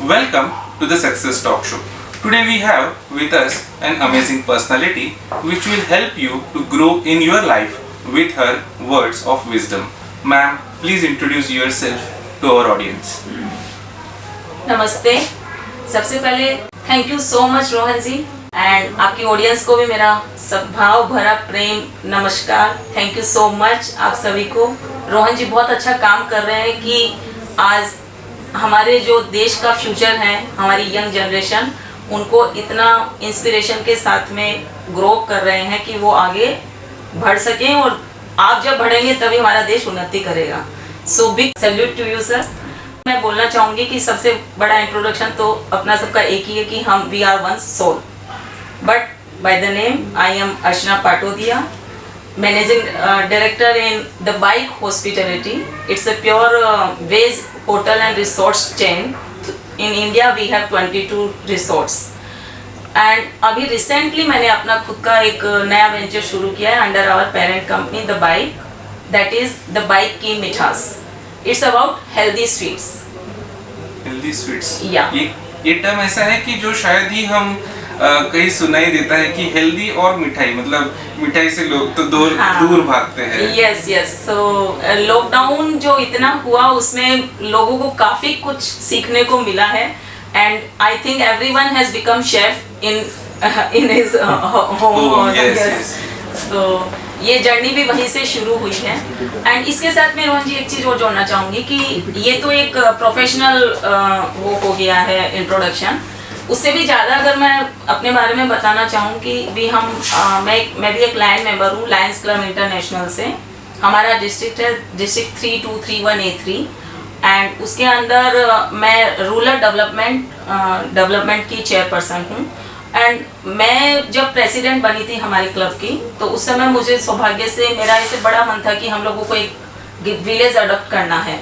Welcome to the Success Talk Show. Today we have with us an amazing personality which will help you to grow in your life with her words of wisdom. Ma'am, please introduce yourself to our audience. नमस्ते सबसे पहले thank you so much Rohan ji and आपकी audience को भी मेरा सद्भाव भरा प्रेम नमस्कार थैंक यू सो मच आप सभी को रोहन जी बहुत अच्छा काम कर रहे हैं कि आज हमारे जो देश का फ्यूचर है, हमारी यंग जनरेशन उनको इतना इंस्पिरेशन के साथ में ग्रो कर रहे हैं कि वो आगे बढ़ सकें और आप जब बढ़ेंगे तभी हमारा देश उन्नति करेगा। So big salute to you sir मैं बोलना चाहूँगी कि सबसे बड़ा इंट्रोडक्शन तो अपना सबका एक ही है कि हम we are one soul but by the name I am Archana Patodia managing director in the bike hospitality it's a pure veg hotel and resorts chain in India we have 22 resorts and अभी recently मैंने अपना खुद का एक नया venture शुरू किया है under our parent company the bike that is the bike की मिठास it's about healthy sweets healthy sweets Yeah. ये ये टर्म ऐसा है कि जो शायद ही हम कहीं सुनाई देता है कि हेल्दी और मिठाई मतलब मिठाई से लोग तो दूर हाँ। दूर भागते हैं। यस यस सो लॉकडाउन जो इतना हुआ उसमें लोगों को काफ़ी कुछ सीखने को मिला है। And I think everyone has become chef in in his home yes. So ये जर्नी भी वहीं से शुरू हुई है। एंड इसके साथ मैं रोहन जी एक चीज़ और जोड़ना चाहूँगी कि ये तो एक प्रोफेशनल वो हो गया है इंट्रोडक्शन उससे भी ज़्यादा अगर मैं अपने बारे में बताना चाहूँ कि भी हम अ, मैं मैं भी एक लाइन मेंबर हूँ लायंस क्लब इंटरनेशनल से। हमारा डिस्ट्रिक्ट है district three two three one A three and उसके अंदर मैं रूरल डेवलपमेंट डेवलपमेंट की चेयरपर्सन हूँ। एंड मैं जब प्रेसिडेंट बनी थी हमारे क्लब की तो उस समय मुझे सौभाग्य से मेरा ऐसे बड़ा मन था कि हम लोगों को एक विलेज अडोप्ट करना है।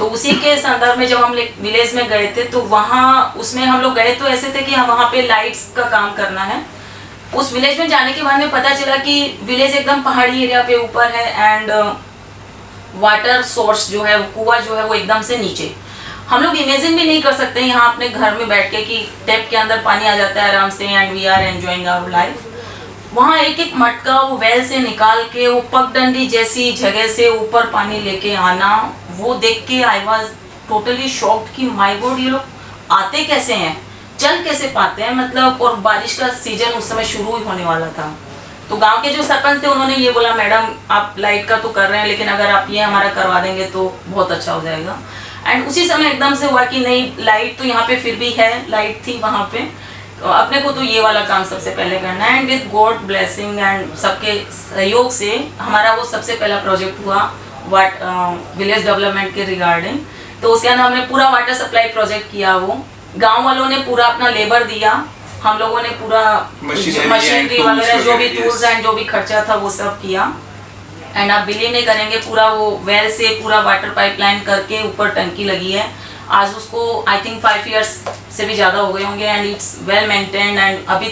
तो उसी के संदर्भ में जब हम विलेज में गए थे तो वहाँ उसमें हम लोग गए तो ऐसे थे कि हम वहाँ पे लाइट्स का काम करना है। उस विलेज में जाने के बाद में पता चला कि विलेज एकदम पहाड़ी एरिया पे ऊपर है एंड वाटर सोर्स जो है, कुआँ जो है, वो एकदम से नीचे। हम लोग इमेजिन भी नहीं कर सकते यहाँ अपने घर में बैठ के कि टैप के अंदर पानी आ जाता है आराम से and we are enjoying our life वहाँ एक एक मटका वो वेल से निकाल के, वो पगडंडी जैसी जगह से ऊपर पानी लेके आना, वो देख के आई वॉज़ टोटली शॉक्ड कि माई गॉड ये लोग आते कैसे हैं? चल कैसे पाते हैं? मतलब और बारिश का सीज़न उस समय शुरू ही होने वाला था। तो गाँव के जो सरपंच थे, उन्होंने ये बोला, मैडम, आप लाइट का तो कर रहे हैं, लेकिन अगर आप ये हमारा करवा देंगे तो बहुत अच्छा हो जाएगा। एंड उसी समय एकदम से हुआ कि नहीं लाइट तो यहाँ पे फिर भी है लाइट थी वहाँ पे। तो अपने को तो ये वाला काम सबसे पहले करना है। And with God blessing and सबके सहयोग से हमारा वो सबसे पहला प्रोजेक्ट हुआ वाट विलेज डेवलपमेंट के रिगार्डिंग तो उसके अंदर हमने पूरा वाटर सप्लाई प्रोजेक्ट किया वो। गाँव वालों ने पूरा अपना लेबर दिया। हम लोगों ने पूरा मशीनरी वगैरह जो भी टूल्स एंड जो भी खर्चा था वो सब किया। एंड आप बिलीव नहीं करेंगे पूरा वो वेल से पूरा वाटर पाइपलाइन करके ऊपर टंकी लगी है। आज उसको आई थिंक फाइव इयर्स से भी ज़्यादा हो गए होंगे and it's well maintained and अभी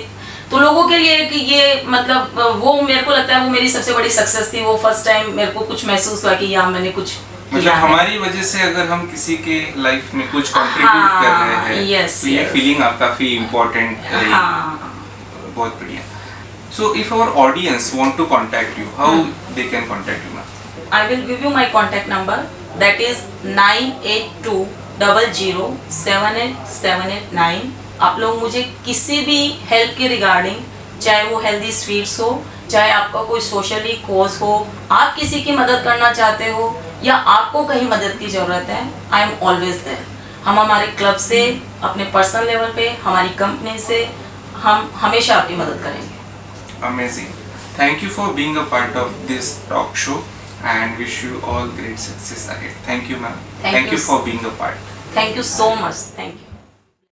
तो लोगों के लिए कि ये मतलब वो मेरे को लगता है वो मेरी सबसे बड़ी सक्सेस थी वो फ़र्स्ट टाइम मेरे को कुछ महसूस हुआ कि यहाँ मैंने कुछ मतलब हमारी वजह से अगर हम किसी के लाइफ में कुछ कंट्रीब्यूट हाँ, कर रहे हैं yes, तो ये yes. फीलिंग आप काफ़ी इम्पोर्टेंट हाँ। बहुत बढ़िया। So if our audience want to contact you how they can contact you I will give you my contact number. That is 9820078789 आप लोग मुझे किसी भी हेल्प के रिगार्डिंग चाहे वो हेल्दी स्वीट्स हो, चाहे आपका कोई सोशली कोज हो, आप किसी की मदद करना चाहते हो, या आपको कहीं मदद की ज़रूरत है आई एम ऑलवेज देयर हम हमारे क्लब से, अपने पर्सनल लेवल पे, हमारी कंपनी से, हम हमेशा आपकी मदद करेंगे। Amazing. Thank you for being a part of this talk show. and wish you all great success ahead. Thank you ma'am. Thank, Thank, you, you for being a part. Thank you so much. Thank you.